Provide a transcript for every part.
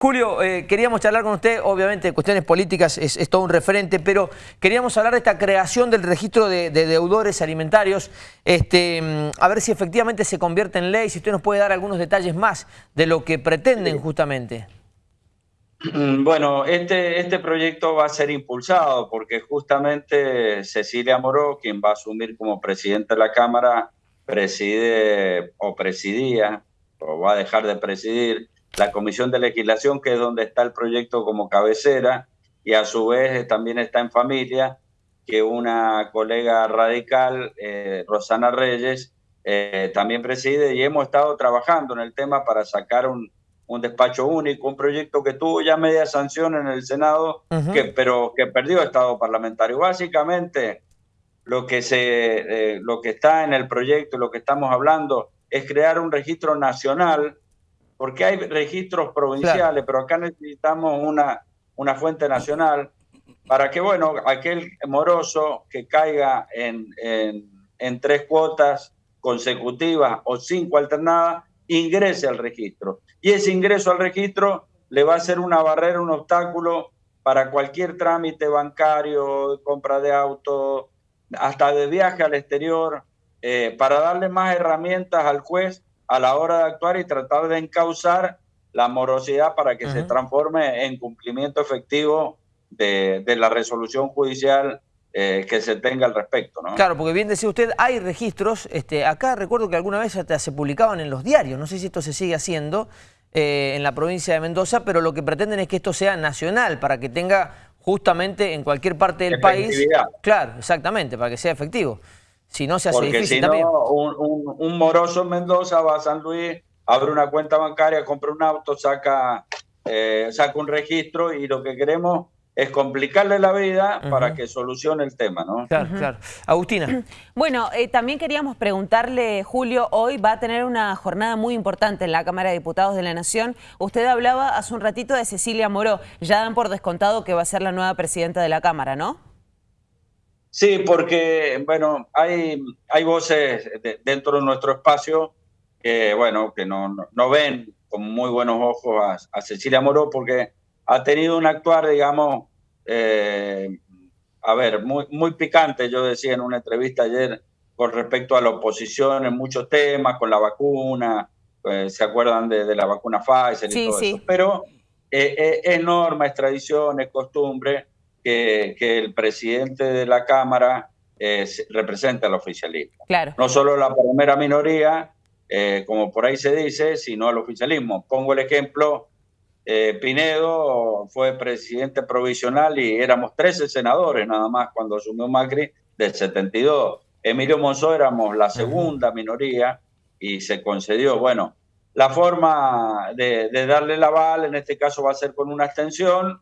Julio, eh, queríamos charlar con usted, obviamente cuestiones políticas es, todo un referente, pero queríamos hablar de esta creación del registro de, deudores alimentarios, este, mm, a ver si efectivamente se convierte en ley, si usted nos puede dar algunos detalles más de lo que pretenden justamente. Mm, bueno, este, este proyecto va a ser impulsado porque justamente Cecilia Moró, quien va a asumir como presidente de la Cámara, preside o presidía, o va a dejar de presidir, la Comisión de Legislación, que es donde está el proyecto como cabecera, y a su vez también está en familia, que una colega radical, eh, Rosana Reyes, eh, también preside y hemos estado trabajando en el tema para sacar un, un, despacho único, un proyecto que tuvo ya media sanción en el Senado, que, pero que perdió estado parlamentario. Básicamente, lo que, se, eh, lo que está en el proyecto, lo que estamos hablando, es crear un registro nacional porque hay registros provinciales, pero acá necesitamos una, una fuente nacional para que, bueno, aquel moroso que caiga en, en, tres cuotas consecutivas o cinco alternadas, ingrese al registro. Y ese ingreso al registro le va a ser una barrera, un obstáculo para cualquier trámite bancario, compra de auto, hasta de viaje al exterior, eh, para darle más herramientas al juez a la hora de actuar y tratar de encauzar la morosidad para que se transforme en cumplimiento efectivo de, la resolución judicial eh, que se tenga al respecto. ¿no? Claro, porque bien decía usted, hay registros, este, acá recuerdo que alguna vez hasta se publicaban en los diarios, no sé si esto se sigue haciendo eh, en la provincia de Mendoza, pero lo que pretenden es que esto sea nacional, para que tenga justamente en cualquier parte del país... Claro, exactamente, para que sea efectivo. Si no se hace Porque difícil si no, Un, moroso en Mendoza va a San Luis, abre una cuenta bancaria, compra un auto, saca, eh, saca un registro y lo que queremos es complicarle la vida para que solucione el tema, ¿no? Claro, claro. Agustina. Bueno, eh, también queríamos preguntarle, Julio, hoy va a tener una jornada muy importante en la Cámara de Diputados de la Nación. Usted hablaba hace un ratito de Cecilia Moró. Ya dan por descontado que va a ser la nueva presidenta de la Cámara, ¿no? Sí, porque, bueno, hay, hay voces dentro de nuestro espacio que, bueno, que no, no, ven con muy buenos ojos a, Cecilia Moró porque ha tenido un actuar, digamos, eh, a ver, muy, muy picante, yo decía en una entrevista ayer, con respecto a la oposición en muchos temas, con la vacuna, pues, se acuerdan de, la vacuna Pfizer y todo eso. Pero eh, eh, es norma, es tradición, es costumbre que, el presidente de la Cámara eh, represente al oficialismo. Claro. No solo la primera minoría, eh, como por ahí se dice, sino al oficialismo. Pongo el ejemplo, eh, Pinedo fue presidente provisional y éramos 13 senadores nada más cuando asumió Macri del 72. Emilio Monzó éramos la segunda minoría y se concedió. Bueno, la forma de, de darle la aval en este caso va a ser con una abstención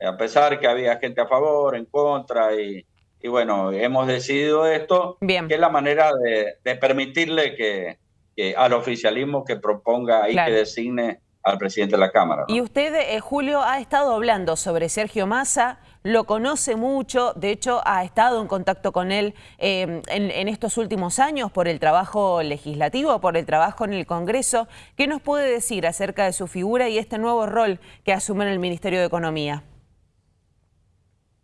a pesar que había gente a favor, en contra, y, bueno, hemos decidido esto, que es la manera de, permitirle que, al oficialismo que proponga y que designe al presidente de la Cámara. Y usted, eh, Julio, ha estado hablando sobre Sergio Massa, lo conoce mucho, de hecho ha estado en contacto con él em, en, en, estos últimos años por el trabajo legislativo, por el trabajo en el Congreso. ¿Qué nos puede decir acerca de su figura y este nuevo rol que asume en el Ministerio de Economía?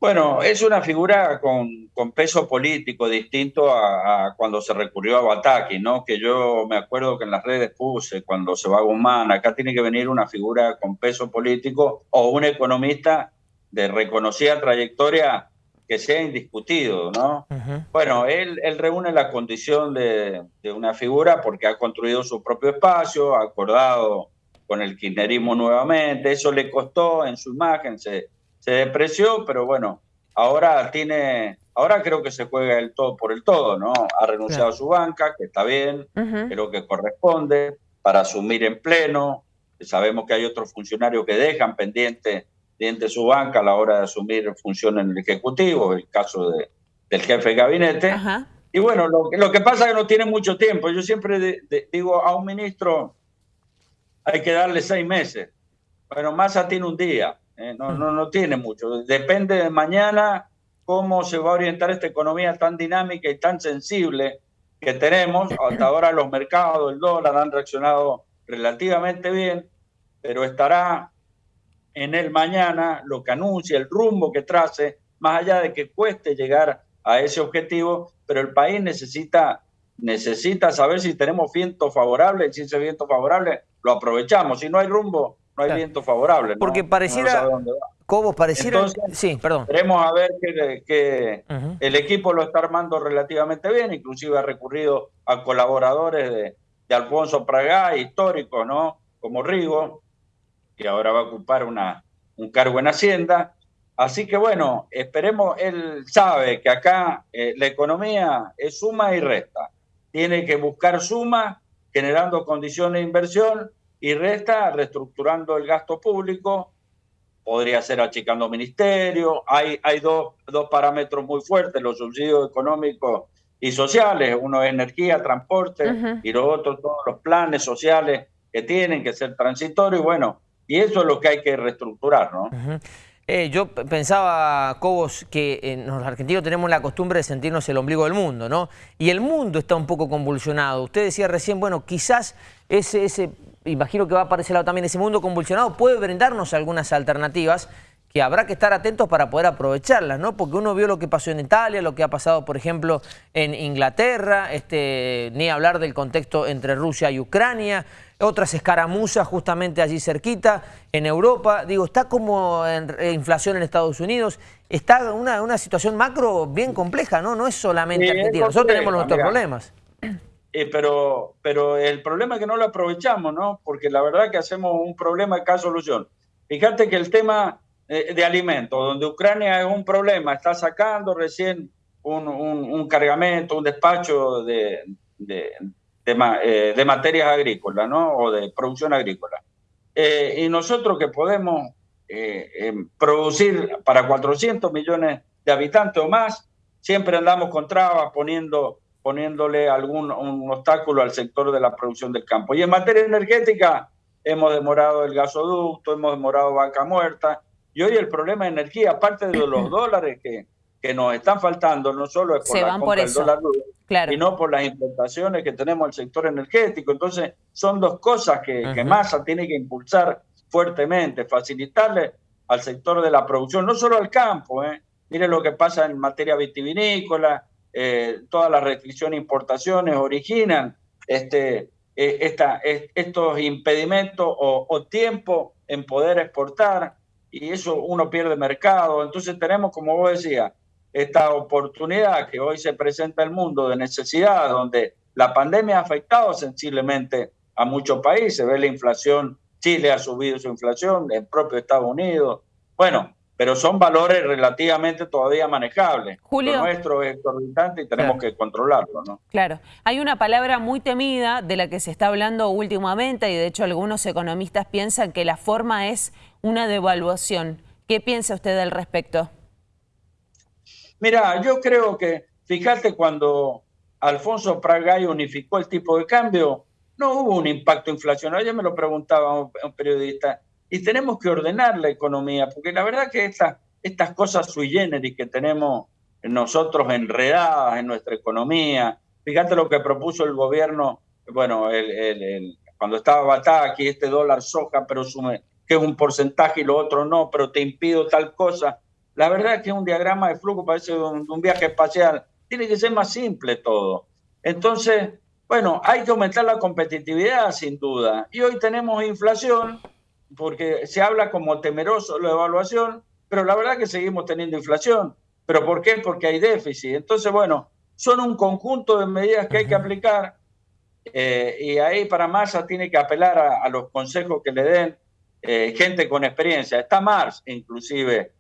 Bueno, es una figura con, peso político distinto a, cuando se recurrió a Bataki, ¿no? Que yo me acuerdo que en las redes puse cuando se va a Guzmán, acá tiene que venir una figura con peso político o un economista de reconocida trayectoria que sea indiscutido, ¿no? Bueno, él, él, reúne la condición de, de, una figura porque ha construido su propio espacio, ha acordado con el kirchnerismo nuevamente, eso le costó en su imagen, se se depreció, pero bueno, ahora tiene, ahora creo que se juega el todo por el todo, ¿no? Ha renunciado a su banca, que está bien, creo que corresponde, para asumir en pleno. Sabemos que hay otros funcionarios que dejan pendiente, pendiente su banca a la hora de asumir funciones en el Ejecutivo, el caso de, del jefe de gabinete. Y bueno, lo, lo, que pasa es que no tiene mucho tiempo. Yo siempre digo a un ministro hay que darle seis meses. Bueno, Massa tiene un día. Eh, no, no, no tiene mucho. Depende de mañana cómo se va a orientar esta economía tan dinámica y tan sensible que tenemos. Hasta ahora los mercados, el dólar han reaccionado relativamente bien, pero estará en el mañana, lo que anuncia, el rumbo que trace, más allá de que cueste llegar a ese objetivo, pero el país necesita, necesita saber si tenemos viento favorable, y si ese viento favorable lo aprovechamos. Si no hay rumbo, no hay viento favorable. Porque pareciera, Cobos, pareciera... sí, perdón. Queremos a ver que, el equipo lo está armando relativamente bien, inclusive ha recurrido a colaboradores de, de Alfonso Praga, históricos, ¿no? Como Rigo, que ahora va a ocupar una, un cargo en Hacienda. Así que bueno, esperemos, él sabe que acá eh, la economía es suma y resta. Tiene que buscar suma, generando condiciones de inversión, y resta reestructurando el gasto público, podría ser achicando ministerios. Hay, hay dos, dos parámetros muy fuertes, los subsidios económicos y sociales. Uno es energía, transporte, y los otros todos los planes sociales que tienen que ser transitorios. Bueno, y eso es lo que hay que reestructurar, ¿no? Eh, yo pensaba, Cobos, que eh, los argentinos tenemos la costumbre de sentirnos el ombligo del mundo, ¿no? Y el mundo está un poco convulsionado. Usted decía recién, bueno, quizás ese, ese imagino que va a aparecer también ese mundo convulsionado, puede brindarnos algunas alternativas que habrá que estar atentos para poder aprovecharlas, ¿no? Porque uno vio lo que pasó en Italia, lo que ha pasado, por ejemplo, en Inglaterra, este, ni hablar del contexto entre Rusia y Ucrania, otras escaramuzas justamente allí cerquita, en Europa, digo, está como en, inflación en Estados Unidos, está una, una situación macro bien compleja, ¿no? No es solamente Argentina, nosotros tenemos nuestros problemas. Eh, pero, pero el problema es que no lo aprovechamos, ¿no? Porque la verdad que hacemos un problema de cada solución. Fíjate que el tema eh, de alimentos, donde Ucrania es un problema, está sacando recién un, un, cargamento, un despacho de, de, de, eh, materias agrícolas, ¿no? O de producción agrícola. y nosotros que podemos producir para 400 millones de habitantes o más, siempre andamos con trabas poniendo poniéndole algún un obstáculo al sector de la producción del campo. Y en materia energética hemos demorado el gasoducto, hemos demorado vaca muerta, y hoy el problema de energía, aparte de los dólares que, que nos están faltando, no solo es por la compra del dólar claro. sino por las importaciones que tenemos al sector energético. Entonces, son dos cosas que, que Massa tiene que impulsar fuertemente, facilitarle al sector de la producción, no solo al campo, ¿eh? mire lo que pasa en materia vitivinícola, eh, todas las restricciones e importaciones originan este, eh, esta, estos impedimentos o, tiempo en poder exportar y eso uno pierde mercado. Entonces tenemos, como vos decías, esta oportunidad que hoy se presenta el mundo de necesidad, donde la pandemia ha afectado sensiblemente a muchos países. Ve la inflación, Chile ha subido su inflación, el propio Estados Unidos. Bueno, pero son valores relativamente todavía manejables. Julio. Lo nuestro es exorbitante y tenemos que controlarlo, ¿no? Claro. Hay una palabra muy temida de la que se está hablando últimamente y de hecho algunos economistas piensan que la forma es una devaluación. ¿Qué piensa usted al respecto? Mira, yo creo que, fíjate, cuando Alfonso Pragay unificó el tipo de cambio, no hubo un impacto inflacionario. Ayer me lo preguntaba un periodista y tenemos que ordenar la economía, porque la verdad que estas, estas cosas sui generis que tenemos nosotros enredadas en nuestra economía, fíjate lo que propuso el gobierno, bueno, el, cuando estaba Bataki, este dólar soja, pero sume, que es un porcentaje y lo otro no, pero te impido tal cosa. La verdad es que un diagrama de flujo parece un, un viaje espacial. Tiene que ser más simple todo. Entonces, bueno, hay que aumentar la competitividad sin duda. Y hoy tenemos inflación porque se habla como temeroso la evaluación, pero la verdad que seguimos teniendo inflación. ¿Pero por qué? Porque hay déficit. Entonces, bueno, son un conjunto de medidas que hay que aplicar eh, y ahí para Massa tiene que apelar a, los consejos que le den eh, gente con experiencia. Está Mars, inclusive.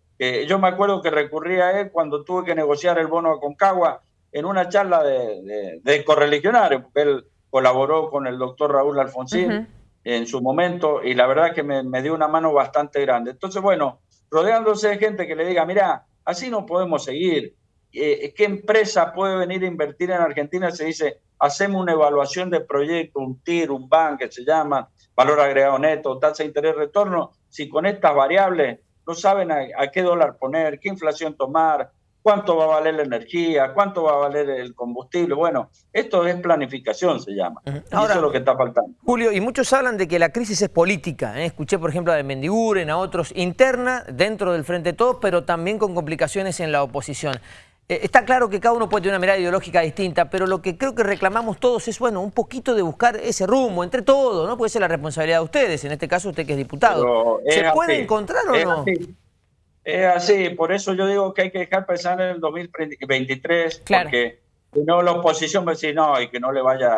yo me acuerdo que recurrí a él cuando tuve que negociar el bono a Concagua en una charla de, de, de correligionarios, porque él colaboró con el doctor Raúl Alfonsín en su momento y la verdad que me, dio una mano bastante grande. Entonces, bueno, rodeándose de gente que le diga, mira, así no podemos seguir. Eh, ¿Qué empresa puede venir a invertir en Argentina? Se dice, hacemos una evaluación de proyecto, un TIR, un BAN, que se llama valor agregado neto, tasa de interés retorno, si con estas variables no saben a, qué dólar poner, qué inflación tomar, cuánto va a valer la energía, cuánto va a valer el combustible. Bueno, esto es planificación, se llama. Ahora, eso es lo que está faltando. Julio, y muchos hablan de que la crisis es política. ¿eh? Escuché, por ejemplo, a de Mendiguren, a otros, interna, dentro del Frente de Todos, pero también con complicaciones en la oposición. Eh, está claro que cada uno puede tener una mirada ideológica distinta, pero lo que creo que reclamamos todos es, bueno, un poquito de buscar ese rumbo entre todos, ¿no? Puede ser la responsabilidad de ustedes, en este caso usted que es diputado. ¿Se puede encontrar o no? Es así, por eso yo digo que hay que dejar pensar en el 2023, porque si no la oposición va a decir no, y que no le vaya,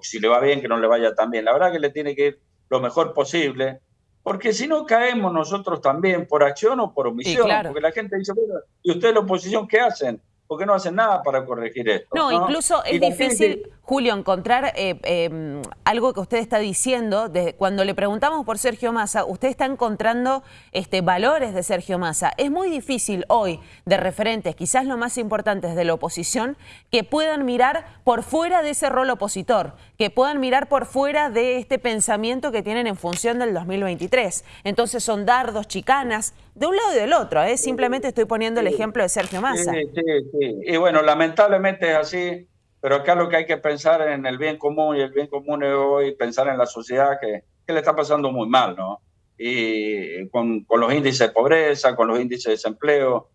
si le va bien, que no le vaya tan bien. La verdad que le tiene que ir lo mejor posible, porque si no caemos nosotros también por acción o por omisión, porque la gente dice, bueno, ¿y ustedes la oposición qué hacen? Porque no hacen nada para corregir esto. No, incluso es difícil, Julio, encontrar eh, em, algo que usted está diciendo. cuando le preguntamos por Sergio Massa, usted está encontrando este, valores de Sergio Massa. Es muy difícil hoy de referentes, quizás los más importantes de la oposición, que puedan mirar por fuera de ese rol opositor, que puedan mirar por fuera de este pensamiento que tienen en función del 2023. Entonces son dardos, chicanas, de un lado y del otro. ¿eh? Simplemente estoy poniendo el ejemplo de Sergio Massa. Sí, sí, sí. Y bueno, lamentablemente es así, pero acá lo que hay que pensar en el bien común y el bien común es hoy pensar en la sociedad que, que le está pasando muy mal, ¿no? Y con, con los índices de pobreza, con los índices de desempleo.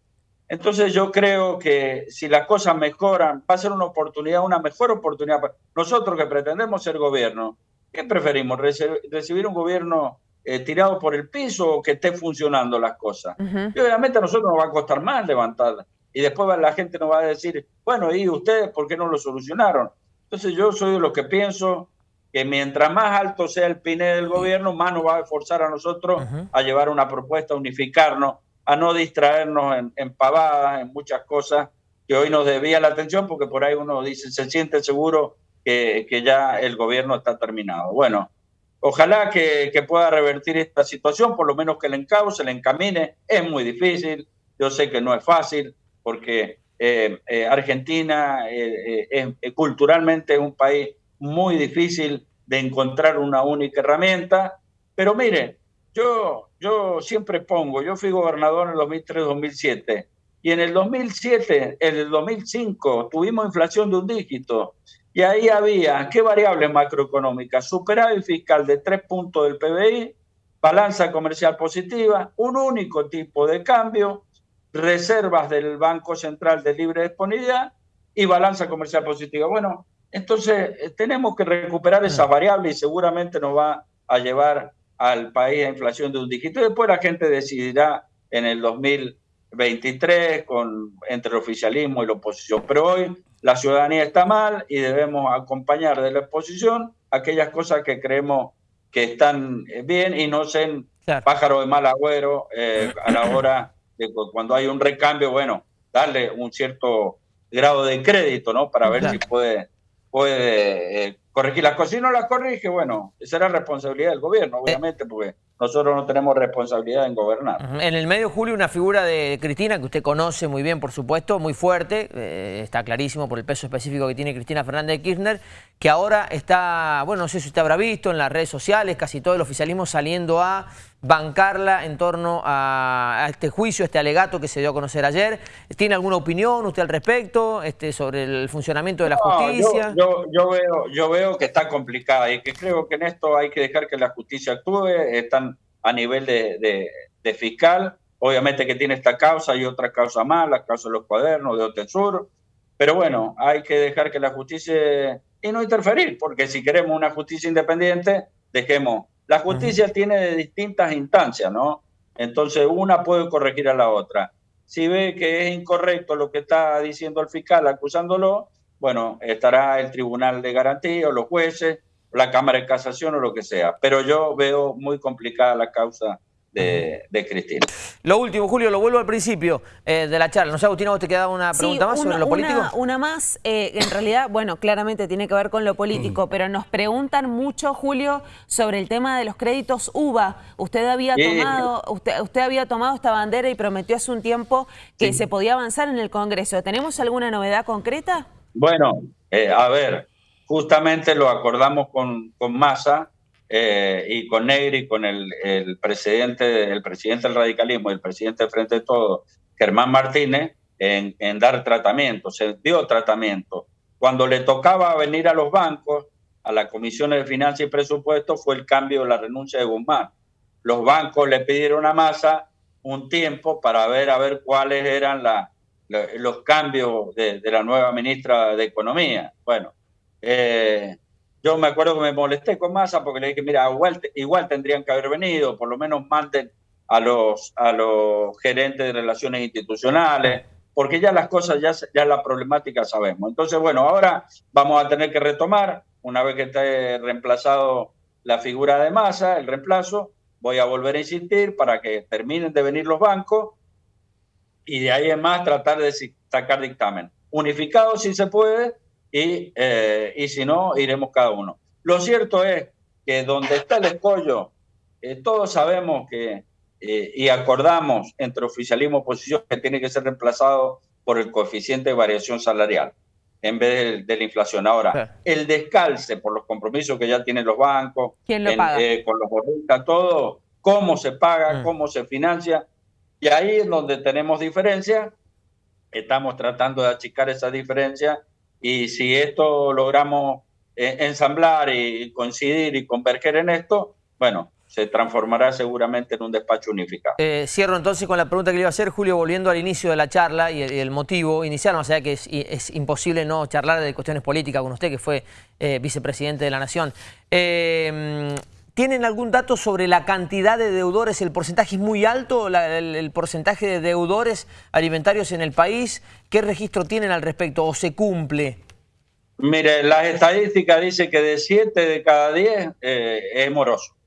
Entonces yo creo que si las cosas mejoran, va a ser una oportunidad, una mejor oportunidad. Nosotros que pretendemos ser gobierno, ¿qué preferimos? ¿Recibir un gobierno eh, tirado por el piso o que esté funcionando las cosas. Y obviamente a nosotros nos va a costar más levantarla. Y después la gente nos va a decir, bueno, ¿y ustedes por qué no lo solucionaron? Entonces yo soy de los que pienso que mientras más alto sea el PINE del gobierno, más nos va a forzar a nosotros a llevar una propuesta, a unificarnos, a no distraernos en, en pavadas, en muchas cosas que hoy nos debía la atención, porque por ahí uno dice, se siente seguro que, que ya el gobierno está terminado. Bueno, Ojalá que, pueda revertir esta situación, por lo menos que le encauce, le encamine. Es muy difícil, yo sé que no es fácil, porque eh, eh, Argentina eh, es culturalmente es un país muy difícil de encontrar una única herramienta. Pero mire, yo, yo siempre pongo, yo fui gobernador en el 2003-2007 y en el 2007, en el 2005 tuvimos inflación de un dígito y ahí había, ¿qué variable macroeconómica? Superávit fiscal de tres puntos del PBI, balanza comercial positiva, un único tipo de cambio, reservas del Banco Central de libre disponibilidad y balanza comercial positiva. Bueno, entonces eh, tenemos que recuperar esa mm. variable y seguramente nos va a llevar al país a inflación de un dígito. Después la gente decidirá en el 2023 con, entre el oficialismo y la oposición. Pero hoy la ciudadanía está mal y debemos acompañar de la exposición aquellas cosas que creemos que están eh, bien y no sean pájaro de mal agüero eh, a la hora de cuando hay un recambio, bueno, darle un cierto grado de crédito, ¿no? Para ver si puede, puede eh, corregir las cosas. Si no las corrige, bueno, será responsabilidad del gobierno, obviamente, porque nosotros no tenemos responsabilidad en gobernar. En el medio, Julio, una figura de Cristina que usted conoce muy bien, por supuesto, muy fuerte, eh, está clarísimo por el peso específico que tiene Cristina Fernández de Kirchner, que ahora está, bueno, no sé si usted habrá visto en las redes sociales, casi todo el oficialismo saliendo a bancarla en torno a, este juicio, este alegato que se dio a conocer ayer. ¿Tiene alguna opinión usted al respecto este, sobre el funcionamiento de la justicia? Yo, yo, veo, yo veo que está complicada y que creo que en esto hay que dejar que la justicia actúe. Están a nivel de, fiscal. Obviamente que tiene esta causa y otra causa más, la causa de los cuadernos, de Otensur. Pero bueno, hay que dejar que la justicia y no interferir, porque si queremos una justicia independiente, dejemos. La justicia tiene de distintas instancias, ¿no? Entonces una puede corregir a la otra. Si ve que es incorrecto lo que está diciendo el fiscal acusándolo, bueno, estará el Tribunal de Garantía o los jueces la Cámara de Casación o lo que sea. Pero yo veo muy complicada la causa de, Cristina. Lo último, Julio, lo vuelvo al principio eh, de la charla. No sé, Agustina, ¿vos te quedaba una pregunta más sobre lo político? Una más, eh, en realidad, bueno, claramente tiene que ver con lo político, mm. pero nos preguntan mucho, Julio, sobre el tema de los créditos UBA. Usted había tomado, usted, usted había tomado esta bandera y prometió hace un tiempo que se podía avanzar en el Congreso. ¿Tenemos alguna novedad concreta? Bueno, eh, a ver, justamente lo acordamos con, con Massa eh, y con Negri, con el, presidente, el presidente del radicalismo y el presidente del Frente de Todo, Germán Martínez, en, en dar tratamiento, se dio tratamiento. Cuando le tocaba venir a los bancos, a la Comisión de Finanzas y Presupuesto, fue el cambio de la renuncia de Guzmán. Los bancos le pidieron a Massa un tiempo para ver a ver cuáles eran los cambios de, la nueva ministra de Economía. Bueno, eh, yo me acuerdo que me molesté con Massa porque le dije, mira, igual, tendrían que haber venido, por lo menos manden a los, a los gerentes de relaciones institucionales, porque ya las cosas, ya, ya la problemática sabemos. Entonces, bueno, ahora vamos a tener que retomar, una vez que esté reemplazado la figura de masa, el reemplazo, voy a volver a insistir para que terminen de venir los bancos y de ahí en más tratar de sacar dictamen. Unificado si se puede y, eh, y si no, iremos cada uno. Lo cierto es que donde está el escollo, eh, todos sabemos que eh, y acordamos entre oficialismo y oposición que tiene que ser reemplazado por el coeficiente de variación salarial en vez de, la inflación. Ahora, el descalce por los compromisos que ya tienen los bancos, eh, con los bonistas, todo, cómo se paga, mm. cómo se financia, y ahí es donde tenemos diferencia, estamos tratando de achicar esa diferencia, y si esto logramos eh, ensamblar y coincidir y converger en esto, bueno, se transformará seguramente en un despacho unificado. Eh, cierro entonces con la pregunta que le iba a hacer, Julio, volviendo al inicio de la charla y el, motivo inicial, o sea que es, imposible no charlar de cuestiones políticas con usted, que fue eh, vicepresidente de la Nación. ¿Tienen algún dato sobre la cantidad de deudores? ¿El porcentaje es muy alto, el, porcentaje de deudores alimentarios en el país? ¿Qué registro tienen al respecto o se cumple? Mire, las estadísticas dicen que de 7 de cada 10 es moroso.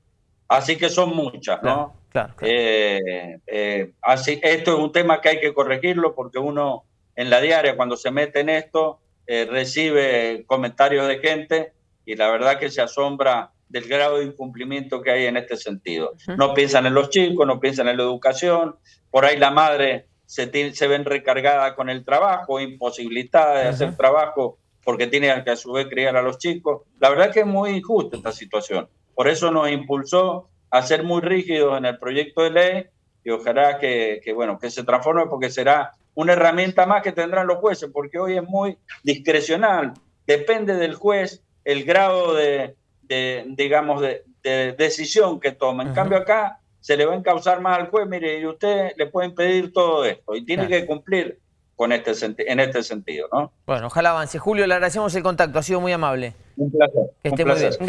Así que son muchas, ¿no? Claro, eh, eh, así, esto es un tema que hay que corregirlo porque uno en la diaria cuando se mete en esto eh, recibe comentarios de gente y la verdad que se asombra del grado de incumplimiento que hay en este sentido. No piensan en los chicos, no piensan en la educación, por ahí la madre se, se ven recargada con el trabajo, imposibilitada de hacer trabajo porque tiene que a su vez criar a los chicos. La verdad que es muy injusta esta situación. Por eso nos impulsó a ser muy rígidos en el proyecto de ley y ojalá que, bueno, que se transforme porque será una herramienta más que tendrán los jueces, porque hoy es muy discrecional. Depende del juez el grado de, digamos, de, decisión que toma. En cambio acá se le va a encauzar más al juez, mire, y usted le pueden pedir todo esto y tiene que cumplir con este en este sentido, ¿no? Bueno, ojalá avance. Julio, le agradecemos el contacto, ha sido muy amable. Un placer. Que esté muy bien. Gracias.